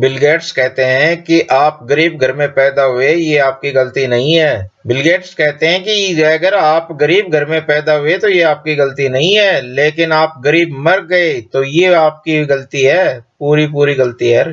Bill Gates कहते हैं कि आप गरीब घर में पैदा हुए, ये आपकी गलती नहीं है। बिल गेट्स कहते हैं कि अगर आप गरीब घर में पैदा हुए तो ये आपकी गलती नहीं है। लेकिन आप गरीब मर गए तो ये आपकी गलती है। पूरी पूरी गलती है।